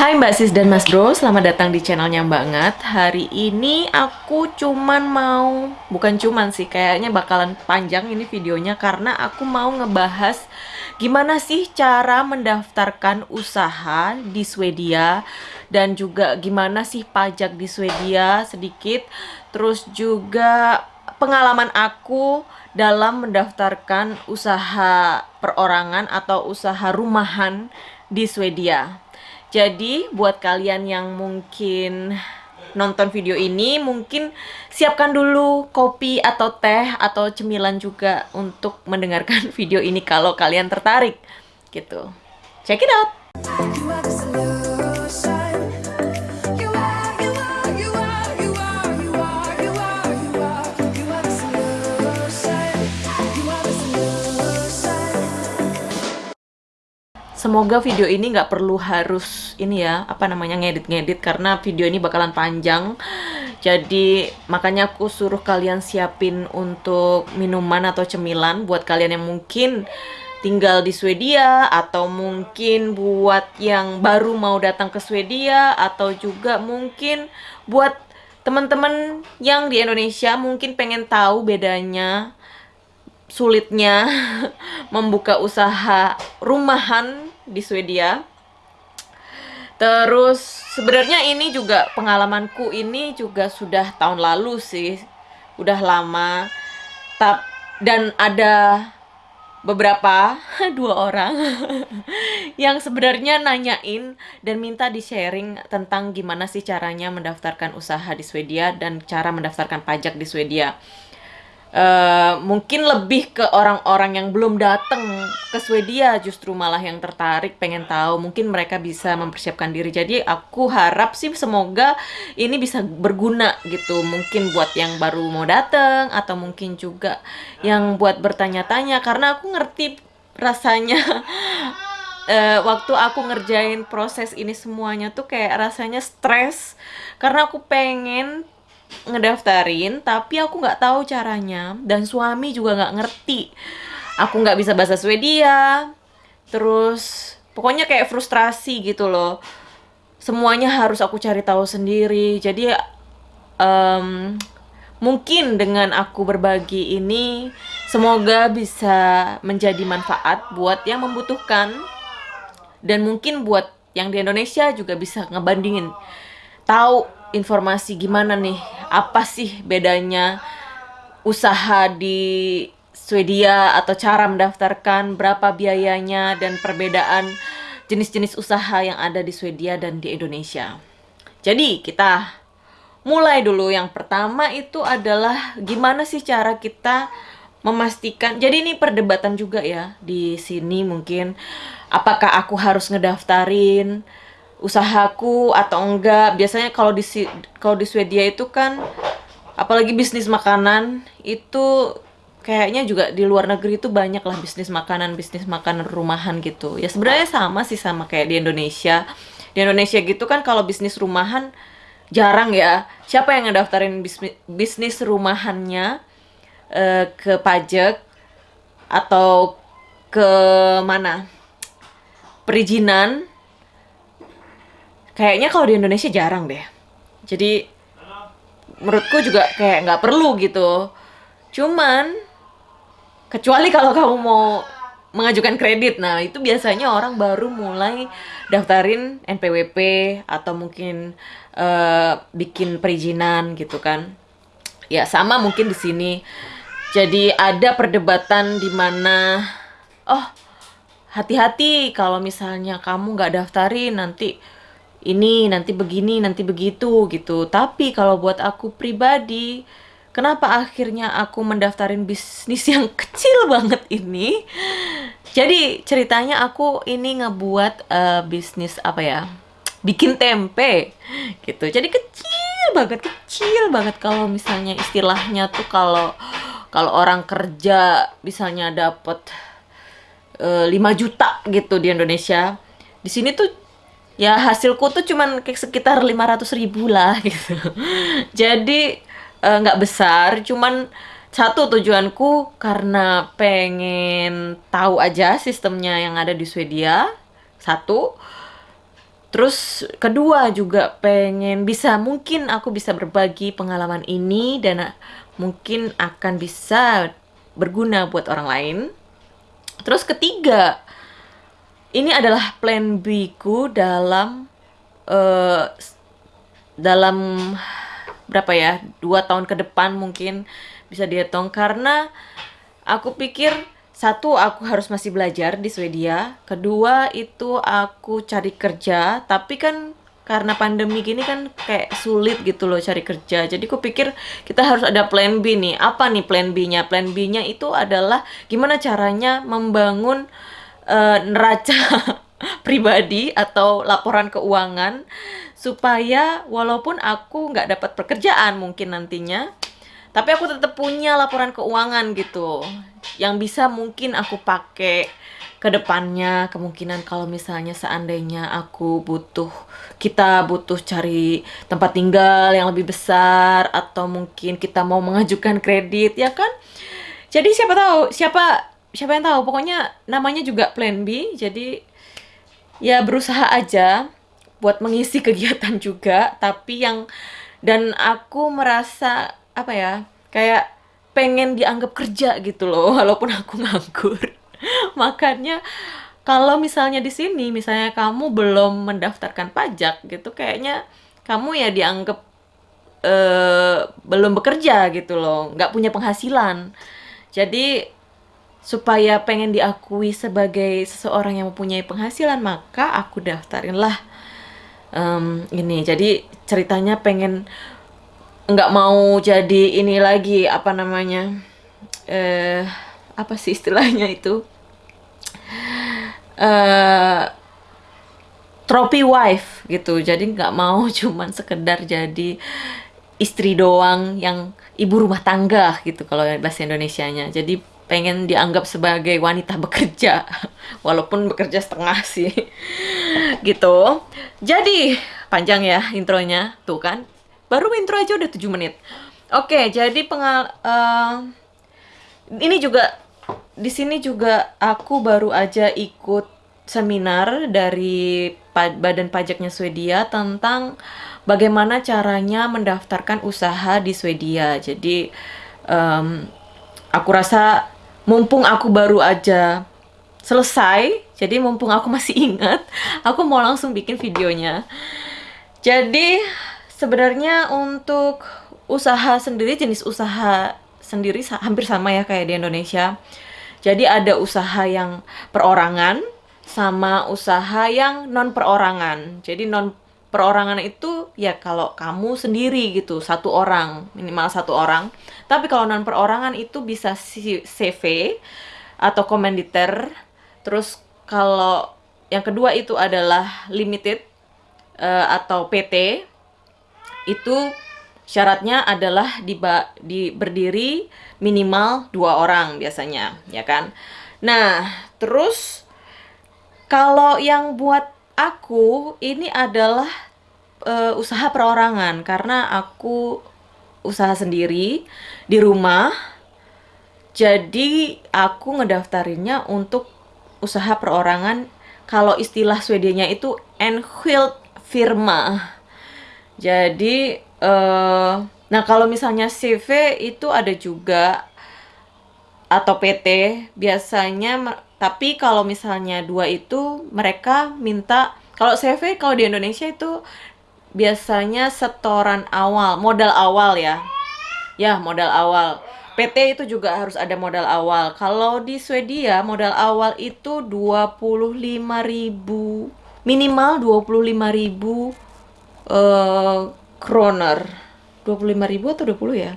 Hai Mbak Sis dan Mas Bro, selamat datang di channelnya banget. Hari ini aku cuman mau, bukan cuman sih, kayaknya bakalan panjang ini videonya karena aku mau ngebahas gimana sih cara mendaftarkan usaha di Swedia dan juga gimana sih pajak di Swedia sedikit, terus juga pengalaman aku dalam mendaftarkan usaha perorangan atau usaha rumahan di Swedia. Jadi buat kalian yang mungkin nonton video ini mungkin siapkan dulu kopi atau teh atau cemilan juga untuk mendengarkan video ini kalau kalian tertarik gitu. Check it out. Semoga video ini nggak perlu harus ini ya, apa namanya ngedit-ngedit karena video ini bakalan panjang. Jadi makanya aku suruh kalian siapin untuk minuman atau cemilan buat kalian yang mungkin tinggal di Swedia atau mungkin buat yang baru mau datang ke Swedia atau juga mungkin buat teman-teman yang di Indonesia mungkin pengen tahu bedanya sulitnya membuka usaha rumahan di Swedia. Terus sebenarnya ini juga pengalamanku ini juga sudah tahun lalu sih, udah lama. Tap dan ada beberapa dua orang yang sebenarnya nanyain dan minta di sharing tentang gimana sih caranya mendaftarkan usaha di Swedia dan cara mendaftarkan pajak di Swedia. Uh, mungkin lebih ke orang-orang yang belum datang ke Swedia justru malah yang tertarik pengen tahu. Mungkin mereka bisa mempersiapkan diri. Jadi aku harap sih semoga ini bisa berguna gitu. Mungkin buat yang baru mau datang atau mungkin juga yang buat bertanya-tanya. Karena aku ngerti rasanya. Uh, waktu aku ngerjain proses ini semuanya tuh kayak rasanya stres. Karena aku pengen ngedaftarin tapi aku nggak tahu caranya. Dan suami juga nggak ngerti. Aku nggak bisa bahasa Swedia. Terus pokoknya kayak frustrasi gitu loh. Semuanya harus aku cari tahu sendiri. Jadi um, mungkin dengan aku berbagi ini semoga bisa menjadi manfaat buat yang membutuhkan. Dan mungkin buat yang di Indonesia juga bisa ngebandingin. Tahu informasi gimana nih? Apa sih bedanya usaha di Swedia atau cara mendaftarkan berapa biayanya dan perbedaan jenis-jenis usaha yang ada di Swedia dan di Indonesia. Jadi kita mulai dulu. Yang pertama itu adalah gimana sih cara kita memastikan? Jadi ini perdebatan juga ya di sini mungkin. Apakah aku harus ngedaftarin usahaku atau enggak. Biasanya kalau di kalau di Swedia itu kan apalagi bisnis makanan itu kayaknya juga di luar negeri itu banyak lah bisnis makanan bisnis makanan rumahan gitu. Ya sebenarnya sama sih sama kayak di Indonesia. Di Indonesia gitu kan kalau bisnis rumahan jarang ya. Siapa yang ngedaftarin bisnis, bisnis rumahannya uh, ke pajak atau ke mana? Perizinan kayaknya kalau di Indonesia jarang deh. Jadi menurutku juga kayak nggak perlu gitu. Cuman kecuali kalau kamu mau mengajukan kredit. Nah itu biasanya orang baru mulai daftarin NPWP atau mungkin uh, bikin perizinan gitu kan. Ya sama mungkin di sini. Jadi ada perdebatan di mana oh hati-hati kalau misalnya kamu nggak daftarin nanti ini nanti begini nanti begitu gitu. Tapi kalau buat aku pribadi kenapa akhirnya aku mendaftarin bisnis yang kecil banget ini? Jadi ceritanya aku ini ngebuat uh, bisnis apa ya? Bikin tempe gitu. Jadi kecil banget kecil banget. Kalau misalnya istilahnya tuh kalau kalau orang kerja misalnya dapat uh, 5 juta gitu di Indonesia. Di sini tuh ya hasilku tuh cuman kayak sekitar 500 ribu lah gitu jadi eh, nggak uh, besar cuman satu tujuanku karena pengen tahu aja sistemnya yang ada di Swedia satu Terus kedua juga pengen bisa mungkin aku bisa berbagi pengalaman ini dan mungkin akan bisa berguna buat orang lain. Terus ketiga, ini adalah plan B ku dalam uh, dalam berapa ya dua tahun ke depan mungkin bisa dihitung. Karena aku pikir satu aku harus masih belajar di Swedia. Kedua itu aku cari kerja. Tapi kan karena pandemi gini kan kayak sulit gitu loh cari kerja. Jadi aku pikir kita harus ada plan B nih. Apa nih plan B-nya? Plan B-nya itu adalah gimana caranya membangun uh, neraca pribadi atau laporan keuangan supaya walaupun aku nggak dapat pekerjaan mungkin nantinya tapi aku tetap punya laporan keuangan gitu yang bisa mungkin aku pakai ke depannya. Kemungkinan kalau misalnya seandainya aku butuh kita butuh cari tempat tinggal yang lebih besar atau mungkin kita mau mengajukan kredit ya kan? Jadi siapa tahu siapa siapa yang tahu pokoknya namanya juga plan B jadi ya berusaha aja buat mengisi kegiatan juga tapi yang dan aku merasa apa ya kayak pengen dianggap kerja gitu loh walaupun aku nganggur. Makanya kalau misalnya di sini misalnya kamu belum mendaftarkan pajak gitu kayaknya kamu ya dianggap uh, belum bekerja gitu loh nggak punya penghasilan. Jadi supaya pengen diakui sebagai seseorang yang mempunyai penghasilan maka aku daftarin lah um, ini. Jadi ceritanya pengen nggak mau jadi ini lagi apa namanya eh apa sih istilahnya itu? Eh trophy wife gitu. Jadi nggak mau cuman sekedar jadi istri doang yang ibu rumah tangga gitu kalau bahasa Indonesia-nya. Jadi pengen dianggap sebagai wanita bekerja. Walaupun bekerja setengah sih. Gitu. Jadi panjang ya intronya. Tuh kan? Baru intro aja udah 7 menit. Oke, jadi pengal uh, ini juga di sini juga aku baru aja ikut seminar dari Badan Pajaknya Swedia tentang bagaimana caranya mendaftarkan usaha di Swedia. Jadi um, aku rasa mumpung aku baru aja selesai, jadi mumpung aku masih ingat, aku mau langsung bikin videonya. Jadi Sebenarnya untuk usaha sendiri jenis usaha sendiri hampir sama ya kayak di Indonesia. Jadi ada usaha yang perorangan sama usaha yang non perorangan. Jadi non perorangan itu ya kalau kamu sendiri gitu, satu orang, minimal satu orang. Tapi kalau non perorangan itu bisa CV atau komanditer. Terus kalau yang kedua itu adalah limited uh, atau PT itu syaratnya adalah di, di berdiri minimal dua orang biasanya, ya kan? Nah, terus kalau yang buat aku ini adalah uh, usaha perorangan karena aku usaha sendiri di rumah. Jadi aku ngedaftarinnya untuk usaha perorangan. Kalau istilah Swedianya itu enskild firma jadi, uh, nah kalau misalnya CV itu ada juga atau PT biasanya tapi kalau misalnya dua itu mereka minta kalau CV kalau di Indonesia itu biasanya setoran awal, modal awal ya. Ya, modal awal. PT itu juga harus ada modal awal. Kalau di Swedia modal awal itu 25.000 minimal 25.000 uh, kroner 25 ribu atau 20 ya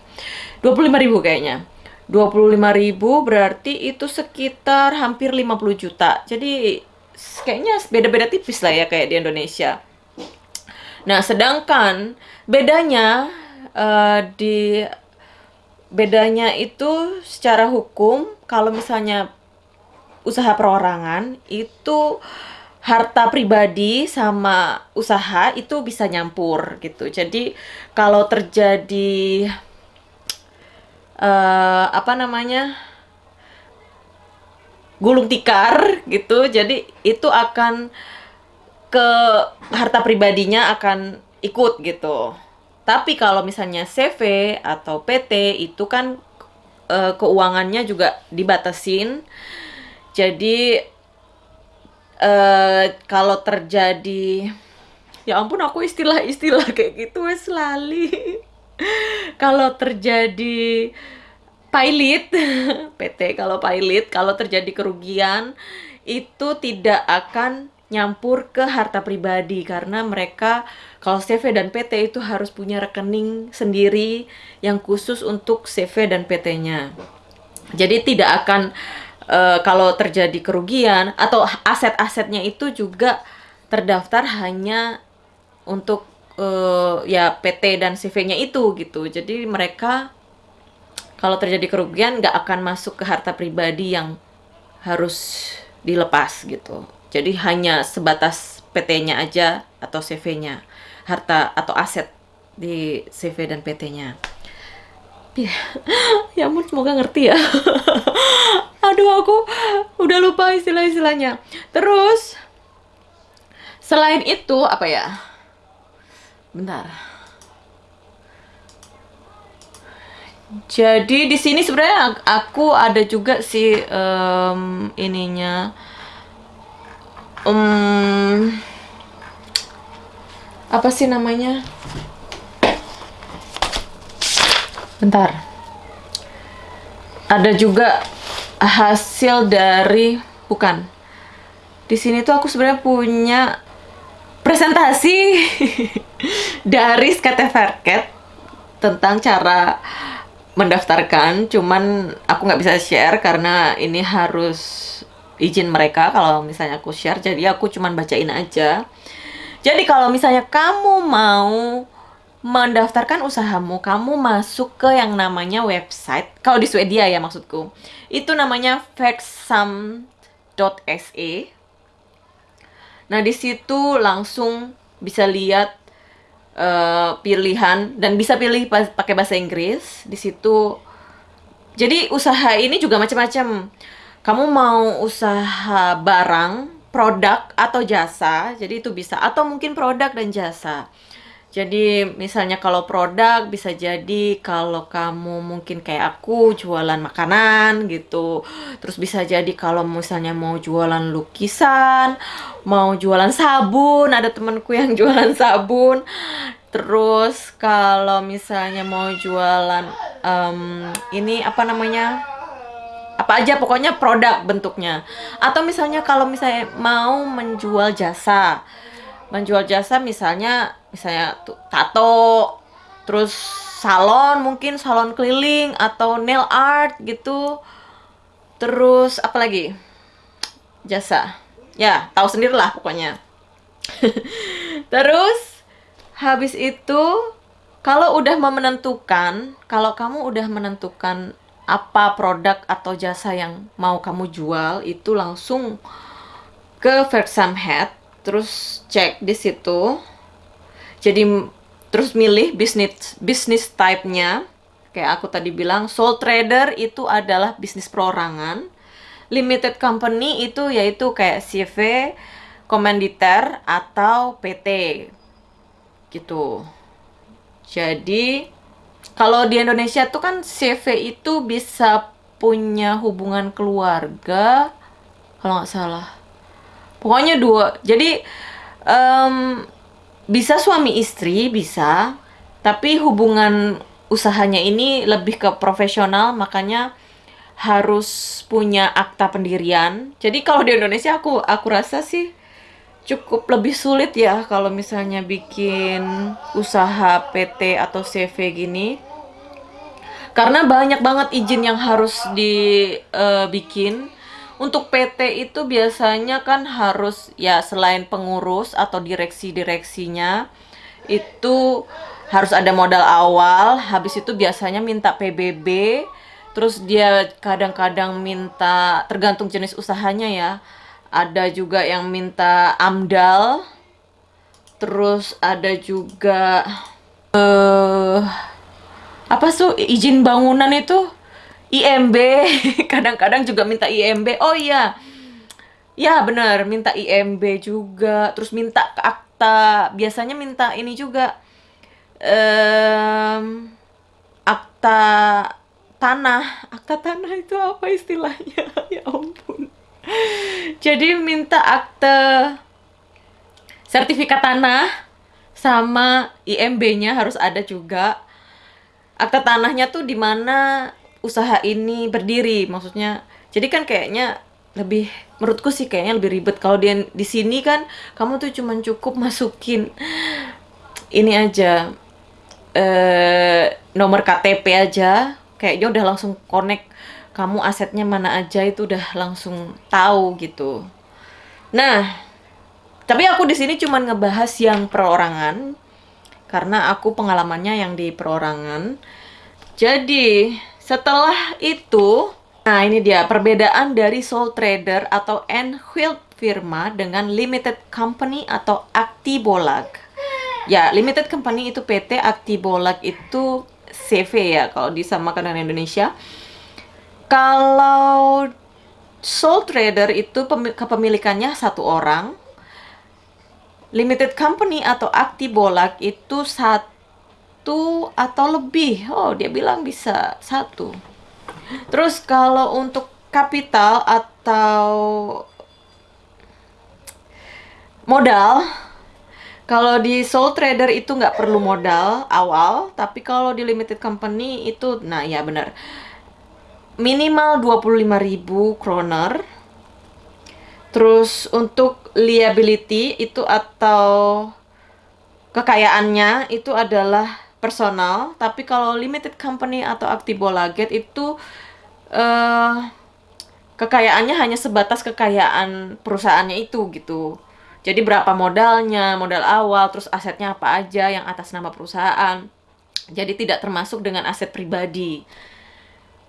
25 ribu kayaknya 25 ribu berarti itu sekitar hampir 50 juta jadi kayaknya beda-beda tipis lah ya kayak di Indonesia nah sedangkan bedanya uh, di bedanya itu secara hukum kalau misalnya usaha perorangan itu harta pribadi sama usaha itu bisa nyampur gitu. Jadi kalau terjadi uh, apa namanya gulung tikar gitu, jadi itu akan ke harta pribadinya akan ikut gitu. Tapi kalau misalnya CV atau PT itu kan e, keuangannya juga dibatasin. Jadi e, kalau terjadi ya ampun aku istilah-istilah kayak gitu wes lali. kalau terjadi pilot PT kalau pilot kalau terjadi kerugian itu tidak akan nyampur ke harta pribadi karena mereka kalau CV dan PT itu harus punya rekening sendiri yang khusus untuk CV dan PT-nya. Jadi tidak akan uh, kalau terjadi kerugian atau aset-asetnya itu juga terdaftar hanya untuk uh, ya PT dan CV-nya itu gitu. Jadi mereka kalau terjadi kerugian nggak akan masuk ke harta pribadi yang harus dilepas gitu. Jadi hanya sebatas PT-nya aja atau CV-nya, harta atau aset di CV dan PT-nya. Ya, ya ampun semoga ngerti ya. Aduh aku udah lupa istilah-istilahnya. Terus selain itu apa ya? Bentar. Jadi di sini sebenarnya aku ada juga sih um, ininya. Um, apa sih namanya? Bentar. Ada juga hasil dari bukan. Di sini tuh aku sebenarnya punya presentasi dari Skateverket tentang cara mendaftarkan. Cuman aku nggak bisa share karena ini harus izin mereka. Kalau misalnya aku share jadi aku cuman bacain aja. Jadi kalau misalnya kamu mau mendaftarkan usahamu kamu masuk ke yang namanya website. Kalau di Swedia ya maksudku. Itu namanya factsum.se nah di situ langsung bisa lihat uh, pilihan dan bisa pilih pakai bahasa Inggris. Di situ jadi usaha ini juga macam-macam. Kamu mau usaha barang, produk atau jasa, jadi itu bisa. Atau mungkin produk dan jasa. Jadi misalnya kalau produk bisa jadi kalau kamu mungkin kayak aku jualan makanan gitu. Terus bisa jadi kalau misalnya mau jualan lukisan, mau jualan sabun, ada temanku yang jualan sabun. Terus kalau misalnya mau jualan um, ini apa namanya? apa aja pokoknya produk bentuknya atau misalnya kalau misalnya mau menjual jasa menjual jasa misalnya misalnya tato terus salon mungkin salon keliling atau nail art gitu. Terus apa lagi? Jasa. Ya tahu sendirilah pokoknya. Terus habis itu kalau udah menentukan kalau kamu udah menentukan apa produk atau jasa yang mau kamu jual itu langsung ke Versam Head terus cek di situ jadi terus milih bisnis bisnis type-nya. Kayak aku tadi bilang sole trader itu adalah bisnis perorangan. Limited company itu yaitu kayak CV komanditer atau PT gitu. Jadi kalau di Indonesia tuh kan CV itu bisa punya hubungan keluarga kalau nggak salah. Pokoknya dua. Jadi um, bisa suami istri bisa. Tapi hubungan usahanya ini lebih ke profesional makanya harus punya akta pendirian. Jadi kalau di Indonesia aku aku rasa sih cukup lebih sulit ya kalau misalnya bikin usaha PT atau CV gini. Karena banyak banget izin yang harus dibikin uh, untuk PT itu biasanya kan harus ya selain pengurus atau direksi-direksinya itu harus ada modal awal. Habis itu biasanya minta PBB terus dia kadang-kadang minta tergantung jenis usahanya ya. Ada juga yang minta amdal. Terus ada juga eh uh, apa tuh izin bangunan itu IMB kadang-kadang juga minta IMB oh iya Ya benar, minta IMB juga, terus minta ke akta, biasanya minta ini juga, um, akta tanah. Akta tanah itu apa istilahnya? Ya ampun. Jadi minta akte sertifikat tanah sama IMB-nya harus ada juga. Akta tanahnya tuh di mana usaha ini berdiri, maksudnya. Jadi kan kayaknya lebih menurutku sih kayaknya lebih ribet kalau di di sini kan kamu tuh cuman cukup masukin ini aja eh nomor KTP aja kayaknya udah langsung connect kamu asetnya mana aja itu udah langsung tahu gitu. Nah, tapi aku di sini cuman ngebahas yang perorangan karena aku pengalamannya yang di perorangan. Jadi, setelah itu Nah, ini dia perbedaan dari sole trader atau Enfield firma dengan limited company atau aktibolag. Ya, limited company itu PT, aktibolag itu CV ya kalau disamakan dengan Indonesia. Kalau sole trader itu kepemilikannya satu orang. Limited company atau aktibolag itu satu atau lebih. Oh, dia bilang bisa satu. Terus kalau untuk kapital atau modal, kalau di sole trader itu nggak perlu modal awal, tapi kalau di limited company itu, nah ya benar, minimal 25.000 kroner. Terus untuk liability itu atau kekayaannya itu adalah personal, tapi kalau limited company atau Actibolaget itu uh, kekayaannya hanya sebatas kekayaan perusahaannya itu gitu. Jadi berapa modalnya, modal awal, terus asetnya apa aja yang atas nama perusahaan. Jadi tidak termasuk dengan aset pribadi.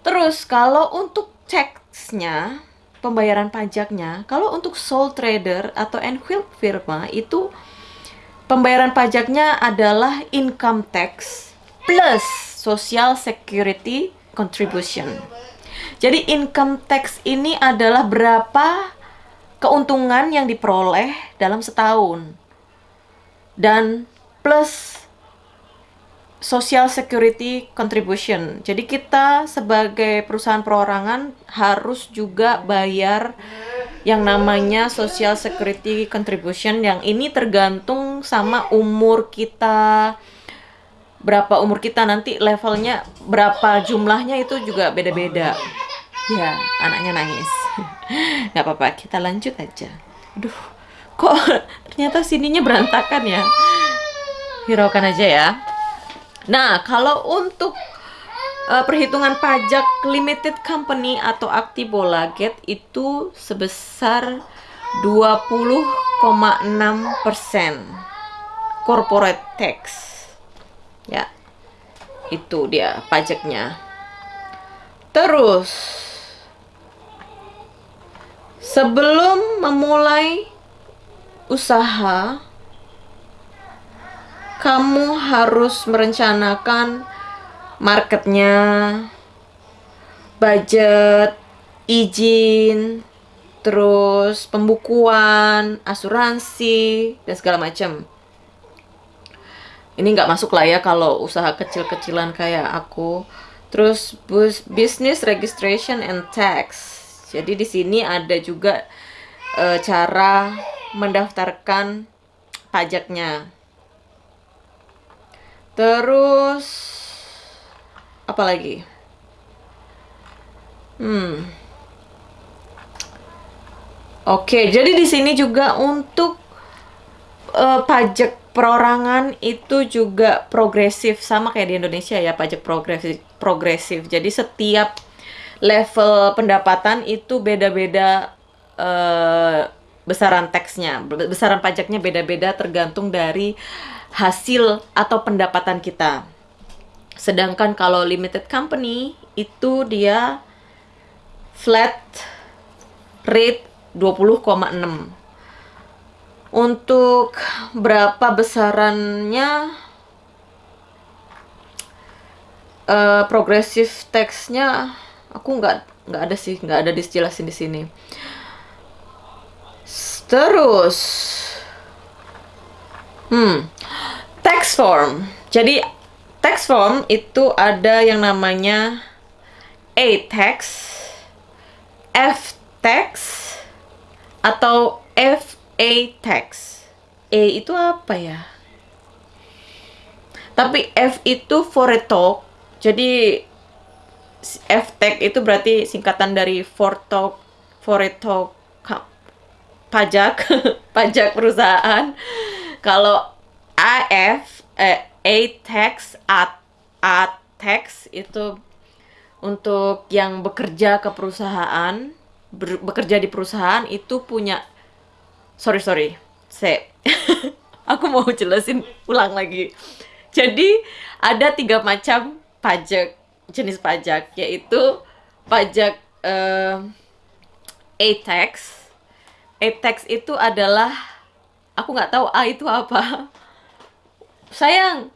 Terus kalau untuk taxnya, pembayaran pajaknya, kalau untuk sole trader atau Enfield firma itu Pembayaran pajaknya adalah income tax plus social security contribution. Jadi income tax ini adalah berapa keuntungan yang diperoleh dalam setahun. Dan plus social security contribution. Jadi kita sebagai perusahaan perorangan harus juga bayar yang namanya social security contribution yang ini tergantung sama umur kita. Berapa umur kita nanti levelnya berapa jumlahnya itu juga beda-beda. Ya anaknya nangis. Nggak apa-apa kita lanjut aja. Aduh kok ternyata sininya berantakan ya? Hiraukan aja ya nah kalau untuk uh, perhitungan pajak limited company atau Aktibola Get itu sebesar 20,6 persen corporate tax. Ya itu dia pajaknya. Terus sebelum memulai usaha kamu harus merencanakan marketnya, budget, izin, terus pembukuan, asuransi, dan segala macam. Ini nggak masuk lah ya kalau usaha kecil-kecilan kayak aku. Terus business registration and tax. Jadi di sini ada juga e, cara mendaftarkan pajaknya. Terus apa lagi? Hmm. Oke, jadi di sini juga untuk uh, pajak perorangan itu juga progresif sama kayak di Indonesia ya pajak progresif progresif. Jadi setiap level pendapatan itu beda-beda uh, besaran teksnya, besaran pajaknya beda-beda tergantung dari hasil atau pendapatan kita. Sedangkan kalau limited company itu dia flat rate 20,6. Untuk berapa besarannya uh, progresif teksnya aku nggak nggak ada sih nggak ada dijelasin di sini. terus hmm. Tax form. Jadi tax form itu ada yang namanya A tax F tax atau FA tax. A itu apa ya? Tapi F itu for a talk. Jadi F tax itu berarti singkatan dari for talk for a talk pajak pajak perusahaan kalau AF eh, A tax A, A tax itu untuk yang bekerja ke perusahaan ber, bekerja di perusahaan itu punya sorry sorry saya aku mau jelasin ulang lagi. Jadi ada tiga macam pajak jenis pajak yaitu pajak uh, A-tax A-tax itu adalah aku nggak tahu A itu apa sayang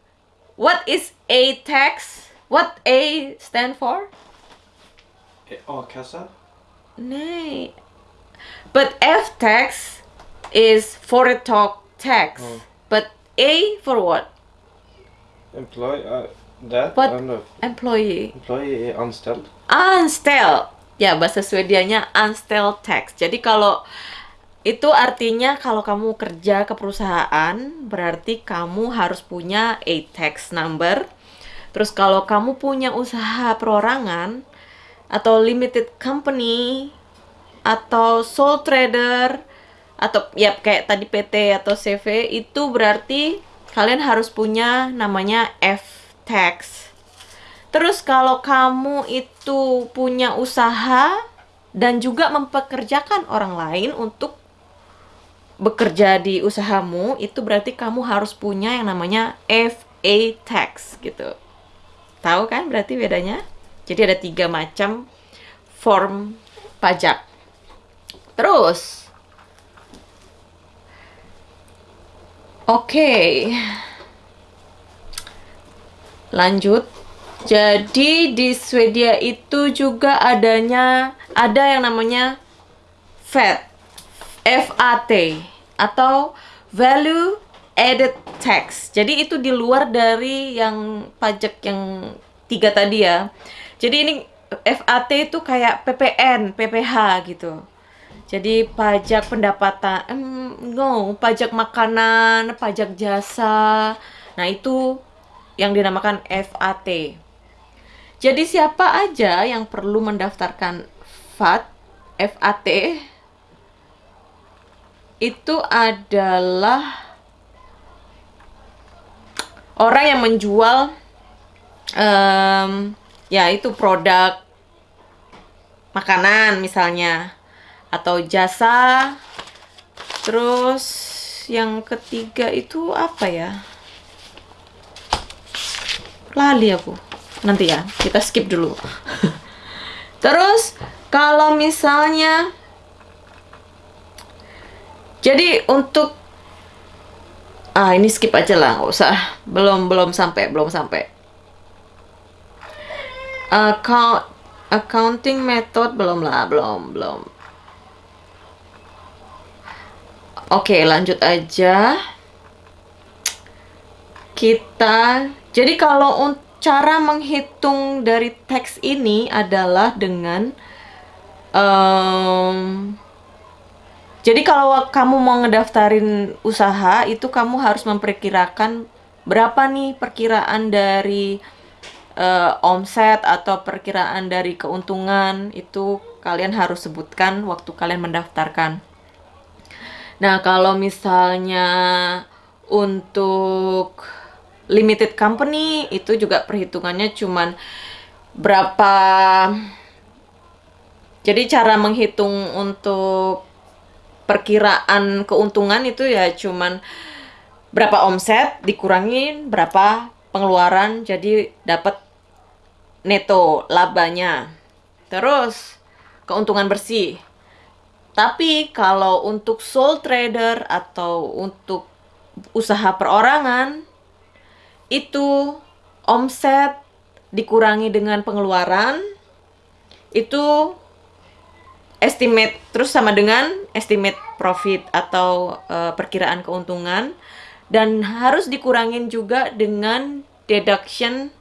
what is A-tax what A stand for A-kassa Nej. But F tax is for a talk tax. Oh. But A for what? Employee, uh, that, What? I don't know. Employee. Employee anställd. Anställd. Ya, bahasa Swedianya anställd tax. Jadi kalau itu artinya kalau kamu kerja ke perusahaan, berarti kamu harus punya a tax number. Terus kalau kamu punya usaha perorangan atau limited company atau sole trader atau ya kayak tadi PT atau CV itu berarti kalian harus punya namanya F tax. Terus kalau kamu itu punya usaha dan juga mempekerjakan orang lain untuk bekerja di usahamu, itu berarti kamu harus punya yang namanya FA tax gitu. Tahu kan berarti bedanya? Jadi ada tiga macam form pajak. Terus, oke, lanjut. Jadi di Swedia itu juga adanya ada yang namanya VAT, FAT atau Value Added Tax. Jadi itu di luar dari yang pajak yang tiga tadi ya. Jadi ini FAT itu kayak PPN, PPH gitu. Jadi pajak pendapatan, em, no, pajak makanan, pajak jasa. Nah itu yang dinamakan FAT. Jadi siapa aja yang perlu mendaftarkan VAT, FAT itu adalah orang yang menjual em, ya itu produk makanan misalnya atau jasa. Terus yang ketiga itu apa ya? Lali aku. Nanti ya kita skip dulu. Terus kalau misalnya jadi untuk ah ini skip aja lah nggak usah. Belum belum sampai belum sampai. Account accounting method belum lah belum belum. Oke lanjut aja. Kita jadi kalau cara menghitung dari teks ini adalah dengan em, jadi kalau kamu mau ngedaftarin usaha itu kamu harus memperkirakan berapa nih perkiraan dari eh, omset atau perkiraan dari keuntungan itu kalian harus sebutkan waktu kalian mendaftarkan. Nah, kalau misalnya untuk limited company itu juga perhitungannya cuman berapa jadi cara menghitung untuk perkiraan keuntungan itu ya cuman berapa omset dikurangin berapa pengeluaran jadi dapat neto labanya. Terus keuntungan bersih. Tapi kalau untuk sole trader atau untuk usaha perorangan itu omset dikurangi dengan pengeluaran itu estimate terus sama dengan estimate profit atau eh, perkiraan keuntungan dan harus dikurangin juga dengan deduction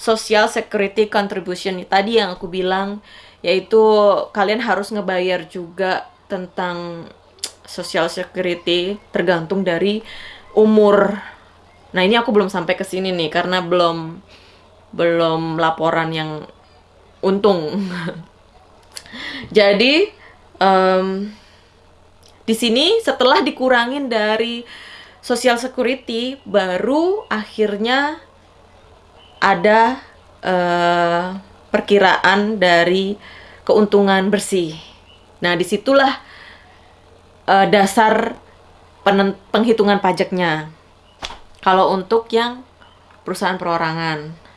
social security contribution tadi yang aku bilang yaitu kalian harus ngebayar juga tentang social security tergantung dari umur. Nah, ini aku belum sampai ke sini nih karena belum belum laporan yang untung. Jadi em, di sini setelah dikurangin dari social security baru akhirnya ada eh, perkiraan dari keuntungan bersih. Nah, di situlah eh, dasar penghitungan pajaknya. Kalau untuk yang perusahaan perorangan.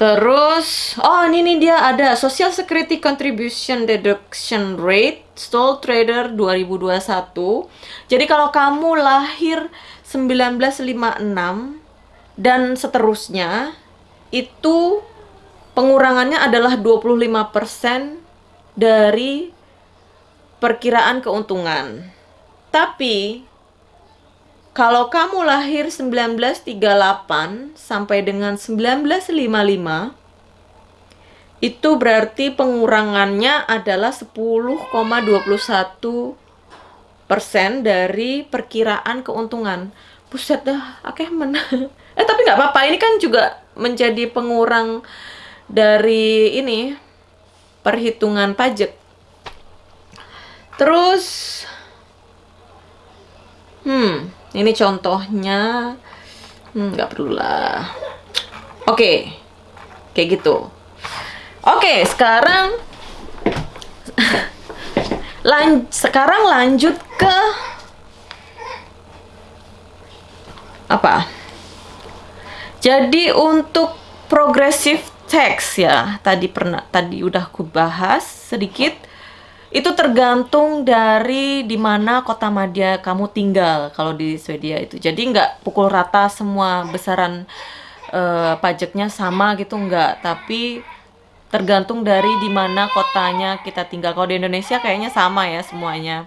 Terus, oh ini nih dia ada Social Security Contribution Deduction Rate Sole Trader 2021. Jadi kalau kamu lahir 1956 dan seterusnya itu pengurangannya adalah 25% dari perkiraan keuntungan. Tapi kalau kamu lahir 1938 sampai dengan 1955 itu berarti pengurangannya adalah 10,21 persen dari perkiraan keuntungan. Buset dah, akeh men. eh tapi nggak apa-apa, ini kan juga menjadi pengurang dari ini perhitungan pajak. Terus, hmm, ini contohnya, hmm, nggak perlu lah. Oke, kayak gitu. Oke, sekarang lan sekarang lanjut ke apa? Jadi untuk progressive tax ya, tadi pernah tadi udah aku bahas sedikit. Itu tergantung dari di mana kota madya kamu tinggal kalau di Swedia itu. Jadi nggak pukul rata semua besaran eh, pajaknya sama gitu nggak, tapi tergantung dari di mana kotanya kita tinggal. Kalau di Indonesia kayaknya sama ya semuanya.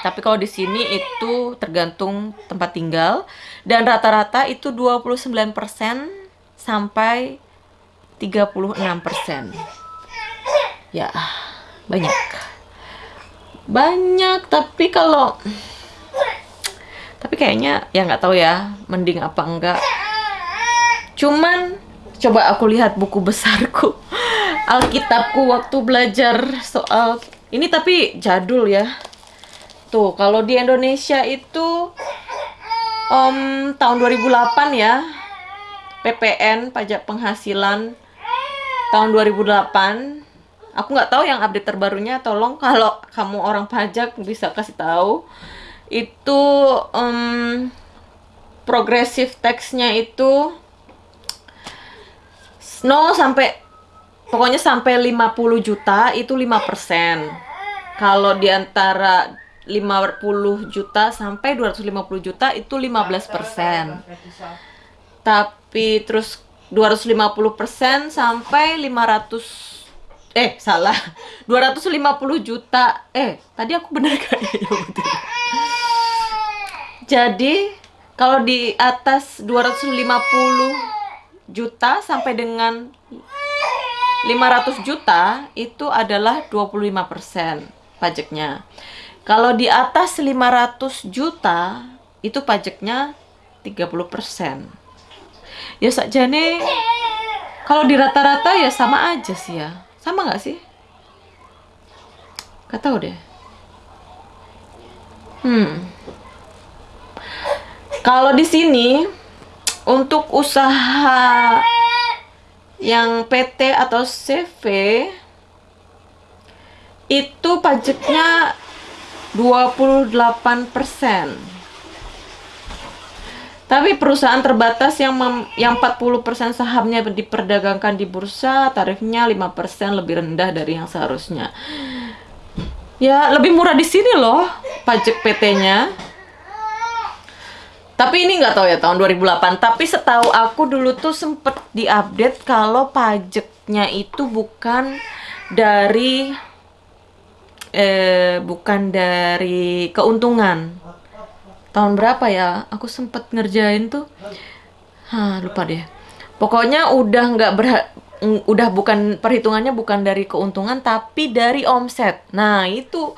Tapi kalau di sini itu tergantung tempat tinggal dan rata-rata itu 29% sampai 36%. Ya, banyak. Banyak, tapi kalau tapi kayaknya ya nggak tahu ya, mending apa enggak. Cuman coba aku lihat buku besarku. Alkitabku waktu belajar soal ini tapi jadul ya. Tuh, kalau di Indonesia itu Om tahun 2008 ya. PPN pajak penghasilan tahun 2008. Aku nggak tahu yang update terbarunya. Tolong kalau kamu orang pajak bisa kasih tahu. Itu em, progressive tax-nya itu 0 sampai pokoknya sampai 50 juta itu 5%. Kalau di antara 50 juta sampai 250 juta itu 15%. Tapi terus 250% sampai 500 eh salah 250 juta eh tadi aku bener gak ya jadi kalau di atas 250 juta sampai dengan 500 juta itu adalah 25% pajaknya. Kalau di atas 500 juta itu pajaknya 30%. Ya sakjane kalau di rata-rata ya sama aja sih ya. Sama nggak sih? Gak tahu deh. Hmm. Kalau di sini untuk usaha yang PT atau CV itu pajaknya 28%. Tapi perusahaan terbatas yang mem- yang 40% sahamnya diperdagangkan di bursa, tarifnya 5% lebih rendah dari yang seharusnya. Ya, lebih murah di sini loh pajak PT-nya. Tapi ini nggak tahu ya tahun 2008. Tapi setahu aku dulu tuh sempet diupdate kalau pajaknya itu bukan dari eh bukan dari keuntungan. Tahun berapa ya? Aku sempet ngerjain tuh. Hah, lupa deh. Pokoknya udah nggak ng- udah bukan perhitungannya bukan dari keuntungan tapi dari omset. Nah, itu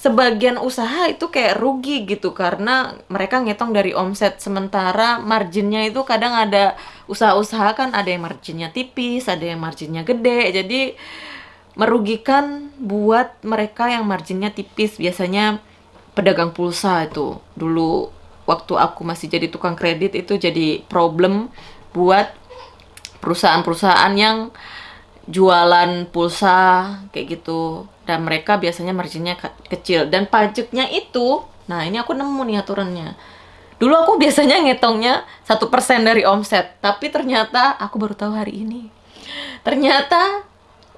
sebagian usaha itu kayak rugi gitu karena mereka ngitung dari omset sementara marginnya itu kadang ada usaha-usaha kan ada yang marginnya tipis, ada yang marginnya gede. Jadi merugikan buat mereka yang marginnya tipis biasanya pedagang pulsa itu. Dulu waktu aku masih jadi tukang kredit itu jadi problem buat perusahaan-perusahaan yang jualan pulsa kayak gitu. Dan mereka biasanya marginnya ke- kecil. Dan pajaknya itu nah ini aku nemu nih aturannya. Dulu aku biasanya ngitungnya satu persen dari omset tapi ternyata aku baru tahu hari ini ternyata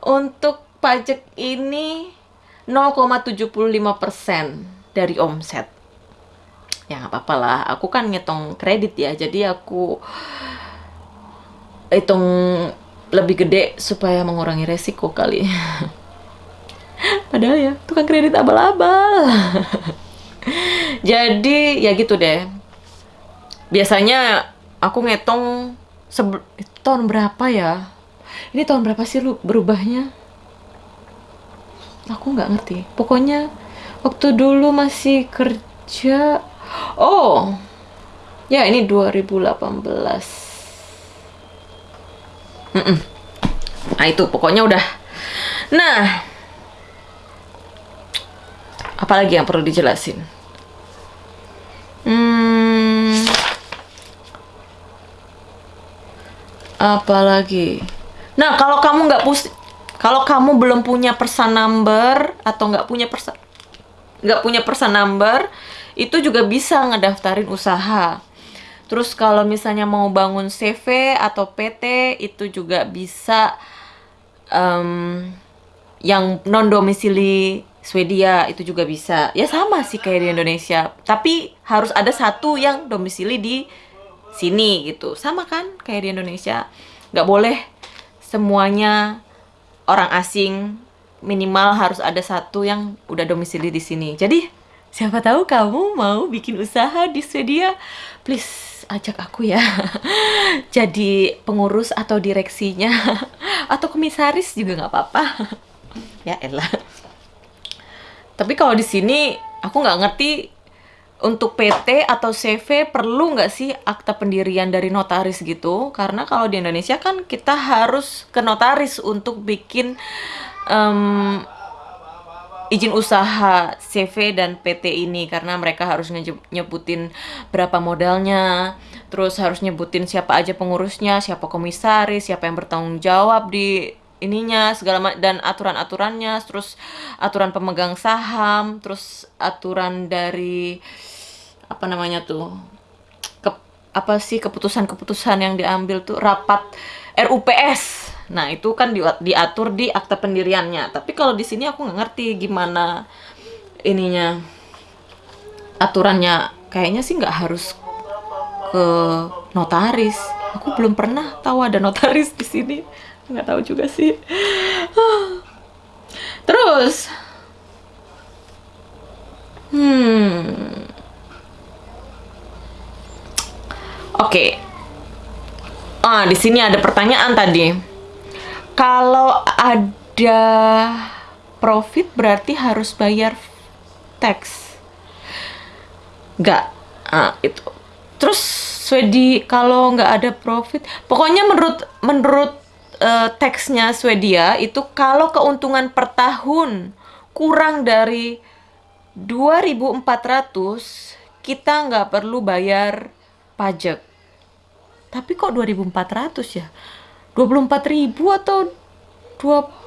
untuk pajak ini 0,75% dari omset. Ya nggak apa-apa lah. Aku kan ngitung kredit ya jadi aku hitung lebih gede supaya mengurangi resiko kali. Padahal ya tukang kredit abal-abal. Jadi ya gitu deh. Biasanya aku ngitung tahun berapa ya? Ini tahun berapa sih lu berubahnya? Aku nggak ngerti. Pokoknya waktu dulu masih kerja. Oh ya ini 2018 Mm-mm. nah itu pokoknya udah. Nah apalagi yang perlu dijelasin? Hmm apalagi nah kalau kamu nggak pus kalau kamu belum punya person number atau nggak punya person nggak punya person number itu juga bisa ngedaftarin usaha. Terus kalau misalnya mau bangun CV atau PT itu juga bisa em, yang non domisili Swedia itu juga bisa. Ya sama sih kayak di Indonesia. Tapi harus ada satu yang domisili di sini gitu. Sama kan kayak di Indonesia? Nggak boleh semuanya orang asing minimal harus ada satu yang udah domisili di sini. Jadi siapa tahu kamu mau bikin usaha di Swedia. Please ajak aku ya. Jadi pengurus atau direksinya atau komisaris juga nggak apa-apa. Ya elah tapi kalau di sini aku nggak ngerti untuk PT atau CV perlu nggak sih akta pendirian dari notaris gitu? Karena kalau di Indonesia kan kita harus ke notaris untuk bikin em, izin usaha CV dan PT ini karena mereka harus nyebutin berapa modalnya, terus harus nyebutin siapa aja pengurusnya, siapa komisaris, siapa yang bertanggung jawab di ininya segala dan aturan-aturannya, terus aturan pemegang saham, terus aturan dari apa namanya tuh ke- apa sih keputusan-keputusan yang diambil tuh rapat RUPS. Nah, itu kan di- diatur di akta pendiriannya. Tapi kalau di sini aku nggak ngerti gimana ininya aturannya. Kayaknya sih nggak harus ke notaris. Aku belum pernah tahu ada notaris di sini. Nggak tahu juga sih. Terus, hmm, oke. Ah, di sini ada pertanyaan tadi. Kalau ada profit berarti harus bayar tax. Nggak. Ah, itu. Terus Swedi kalau nggak ada profit, pokoknya menurut menurut eh, teksnya Swedia itu kalau keuntungan per tahun kurang dari 2.400 kita nggak perlu bayar pajak. Tapi kok 2.400 ya? 24.000 atau 2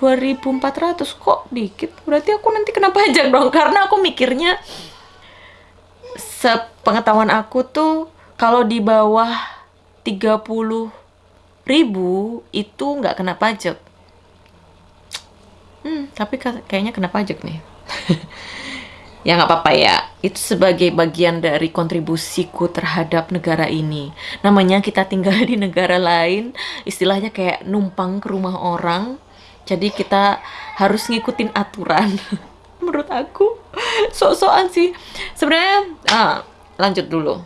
2.400 kok dikit? Berarti aku nanti kena pajak dong karena aku mikirnya sepengetahuan aku tuh kalau di bawah 30 ribu itu nggak kena pajak. Hmm, tapi ka- kayaknya kena pajak nih. ya nggak apa-apa ya. Itu sebagai bagian dari kontribusiku terhadap negara ini. Namanya kita tinggal di negara lain, istilahnya kayak numpang ke rumah orang. Jadi kita harus ngikutin aturan. Menurut aku sok-sokan sih. Sebenarnya ah, lanjut dulu.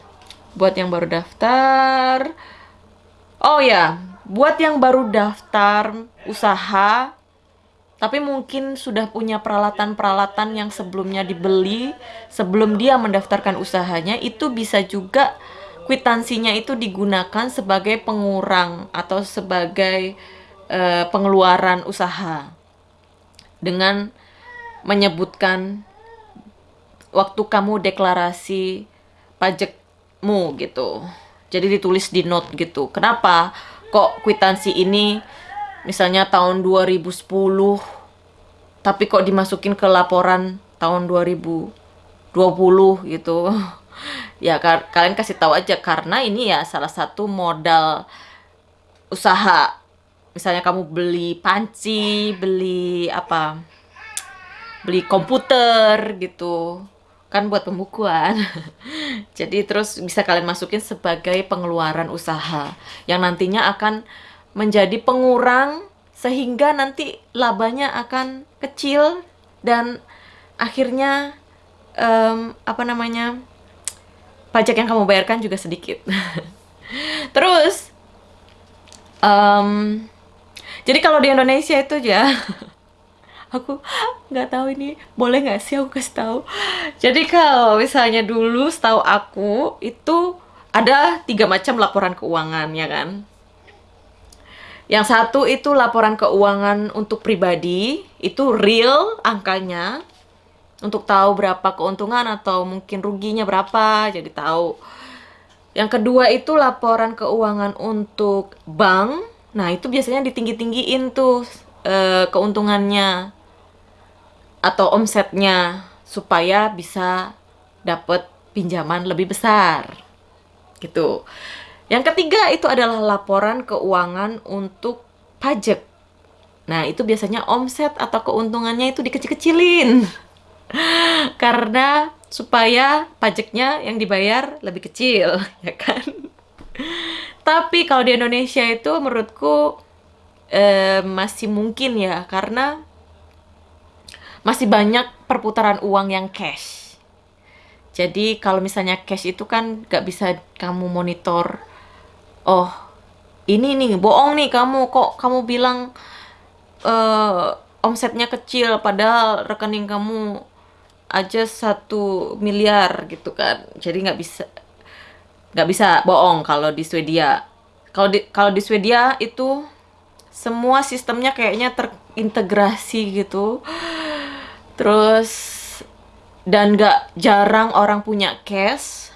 Buat yang baru daftar, oh ya, buat yang baru daftar usaha, tapi mungkin sudah punya peralatan-peralatan yang sebelumnya dibeli sebelum dia mendaftarkan usahanya, itu bisa juga kwitansinya itu digunakan sebagai pengurang atau sebagai eh, pengeluaran usaha dengan menyebutkan waktu kamu deklarasi pajakmu gitu. Jadi ditulis di note gitu. Kenapa kok kwitansi ini misalnya tahun 2010 tapi kok dimasukin ke laporan tahun 2020 gitu. Ya ka- kalian kasih tahu aja karena ini ya salah satu modal usaha. Misalnya kamu beli panci, beli apa? beli komputer gitu kan buat pembukuan jadi terus bisa kalian masukin sebagai pengeluaran usaha yang nantinya akan menjadi pengurang sehingga nanti labanya akan kecil dan akhirnya em, apa namanya pajak yang kamu bayarkan juga sedikit. Terus em, jadi kalau di Indonesia itu ya aku nggak tahu ini boleh nggak sih aku kasih tahu. Jadi kalau misalnya dulu setahu aku itu ada tiga macam laporan keuangan ya kan yang satu itu laporan keuangan untuk pribadi itu real angkanya untuk tahu berapa keuntungan atau mungkin ruginya berapa jadi tahu yang kedua itu laporan keuangan untuk bank nah itu biasanya ditinggi-tinggiin tuh eh, keuntungannya atau omsetnya supaya bisa dapat pinjaman lebih besar. Gitu. Yang ketiga itu adalah laporan keuangan untuk pajak. Nah, itu biasanya omset atau keuntungannya itu dikecil-kecilin. Karena supaya pajaknya yang dibayar lebih kecil, ya kan? Tapi kalau di Indonesia itu menurutku eh, masih mungkin ya, karena masih banyak perputaran uang yang cash. Jadi kalau misalnya cash itu kan nggak bisa kamu monitor. Oh, ini nih bohong nih kamu kok kamu bilang eh omsetnya kecil padahal rekening kamu aja satu miliar gitu kan. Jadi nggak bisa nggak bisa bohong kalau di Swedia. Kalau di kalau di Swedia itu semua sistemnya kayaknya terintegrasi gitu. Terus dan nggak jarang orang punya cash.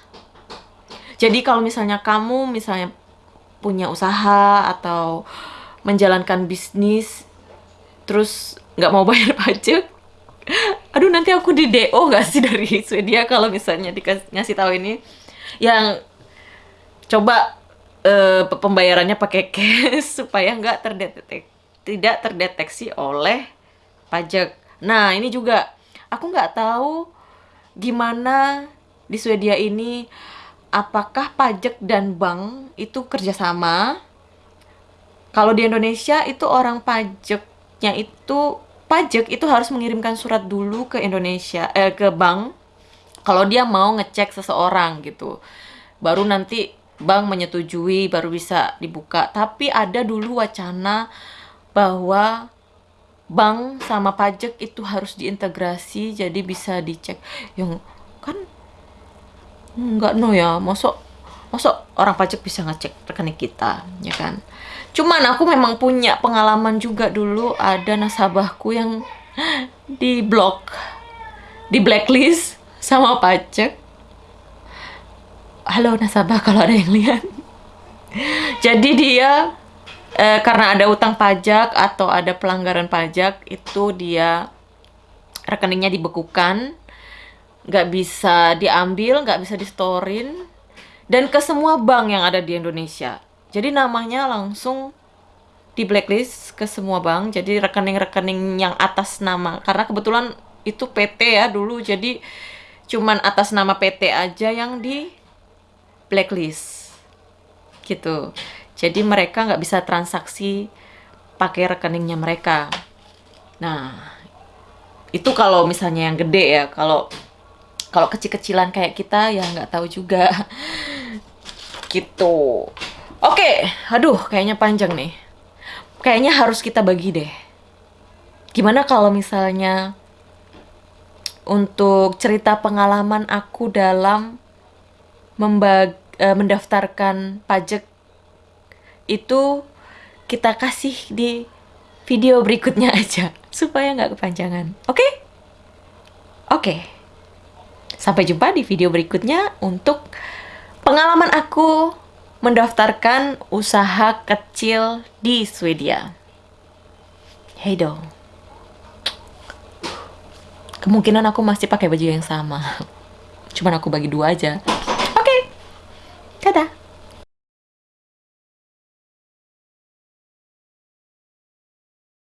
Jadi kalau misalnya kamu misalnya punya usaha atau menjalankan bisnis terus nggak mau bayar pajak, aduh nanti aku di DO nggak sih dari Swedia kalau misalnya dikasih tahu ini? Yang coba eh, pembayarannya pakai cash supaya nggak terdetek tidak terdeteksi oleh pajak. Nah ini juga. Aku nggak tahu gimana di Swedia ini apakah pajak dan bank itu kerjasama. Kalau di Indonesia itu orang pajaknya itu pajak itu harus mengirimkan surat dulu ke Indonesia eh ke bank kalau dia mau ngecek seseorang gitu. Baru nanti bank menyetujui baru bisa dibuka. Tapi ada dulu wacana bahwa bank sama pajak itu harus diintegrasi jadi bisa dicek. Yang kan nggak no ya, masuk masuk orang pajak bisa ngecek rekening kita, ya kan? Cuman aku memang punya pengalaman juga dulu ada nasabahku yang di blok, di blacklist sama pajak. Halo nasabah kalau ada yang lihat. Jadi dia eh, karena ada utang pajak atau ada pelanggaran pajak itu dia rekeningnya dibekukan, nggak bisa diambil, nggak bisa distorin, dan ke semua bank yang ada di Indonesia. Jadi namanya langsung di blacklist ke semua bank. Jadi rekening-rekening yang atas nama, karena kebetulan itu PT ya dulu, jadi cuman atas nama PT aja yang di blacklist gitu. Jadi mereka nggak bisa transaksi pakai rekeningnya mereka. Nah, itu kalau misalnya yang gede ya. Kalau kalau kecil-kecilan kayak kita ya nggak tahu juga. gitu. Oke, aduh kayaknya panjang nih. Kayaknya harus kita bagi deh. Gimana kalau misalnya untuk cerita pengalaman aku dalam membag eh, mendaftarkan pajak itu kita kasih di video berikutnya aja supaya nggak kepanjangan. Oke? Oke. Sampai jumpa di video berikutnya untuk pengalaman aku mendaftarkan usaha kecil di Swedia. hey dong Kemungkinan aku masih pakai baju yang sama. Cuman aku bagi dua aja. Oke. Okay. Dadah.